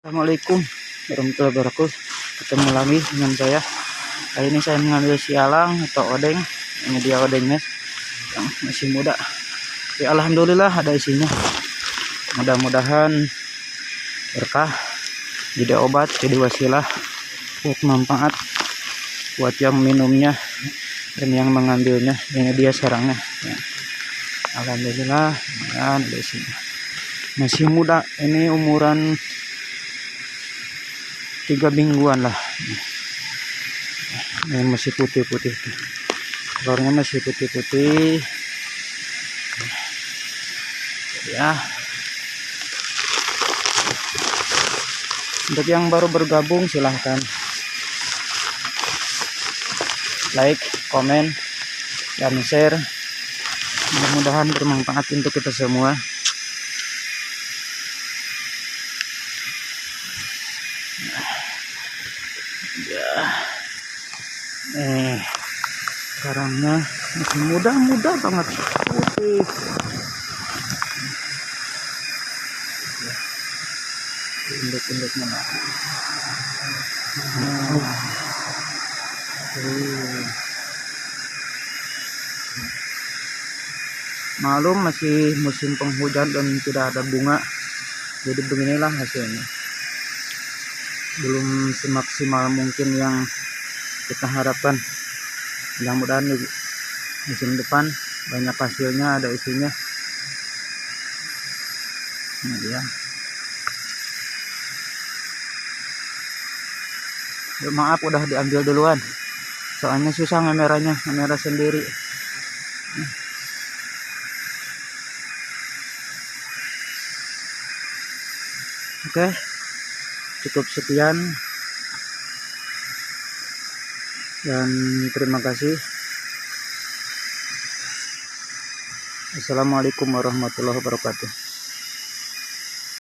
Assalamualaikum warahmatullahi wabarakatuh. Ketemu lagi dengan saya. Kali ini saya mengambil sialang atau odeng ini dia odengnya yang masih muda. Ya Alhamdulillah ada isinya. Mudah-mudahan berkah jadi obat jadi wasilah buat manfaat buat yang minumnya dan yang mengambilnya. Ini dia sarangnya. Ya. Alhamdulillah ya, ada isinya. Masih muda ini umuran tiga mingguan lah. Ini masih putih-putih telurnya masih putih-putih. Ya. Untuk yang baru bergabung silahkan. Like komen dan share. Mudah-mudahan bermanfaat untuk kita semua ya eh karangnya masih muda-muda banget putih induk-induknya nah. nah. Uh. malum masih musim penghujan dan tidak ada bunga jadi beginilah hasilnya belum semaksimal mungkin yang kita harapkan. Mudah-mudahan di musim depan banyak hasilnya ada isinya. Ini dia. Ya, maaf udah diambil duluan. Soalnya susah ngemerahnya ngemerah sendiri. Oke. okay cukup sekian. Dan terima kasih. Assalamualaikum warahmatullahi wabarakatuh